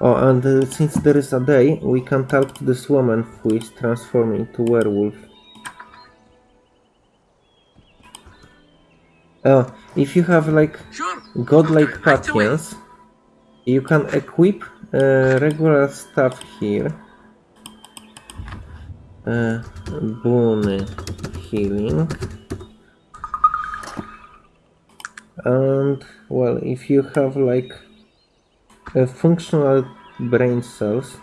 Oh, and uh, since there is a day, we can talk to this woman who is transforming into werewolf. Oh, if you have like Sure. godlike patience, you can equip uh, regular stuff here. Uh, boon healing. And well, if you have like uh, functional brain cells,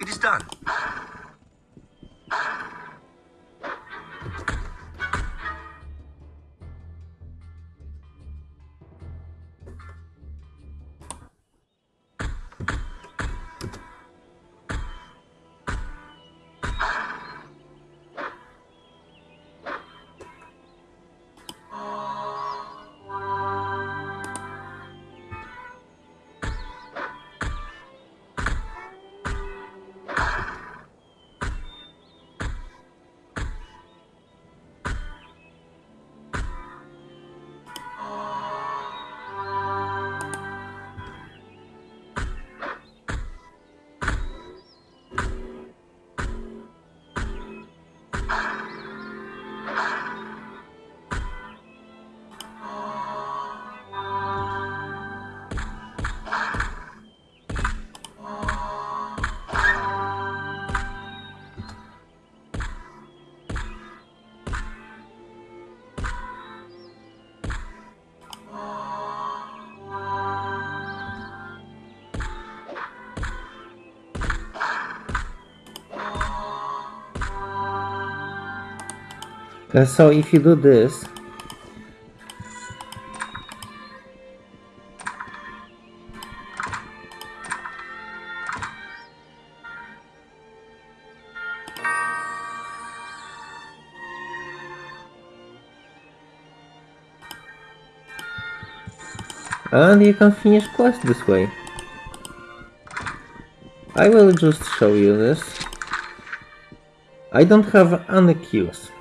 It is done. Uh, so if you do this, and you can finish quest this way. I will just show you this. I don't have any kills.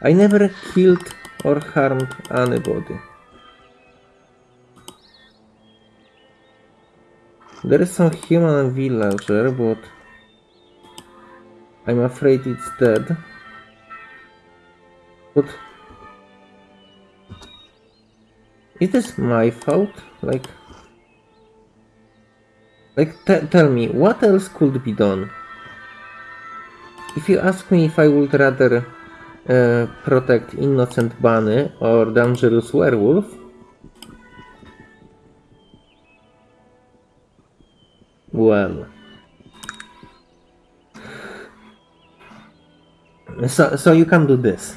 I never killed or harmed anybody. There is some human villager, but I'm afraid it's dead. But is this my fault? Like, like tell me, what else could be done? If you ask me if I would rather protect innocent bunny or dangerous werewolf, well, so so you can do this.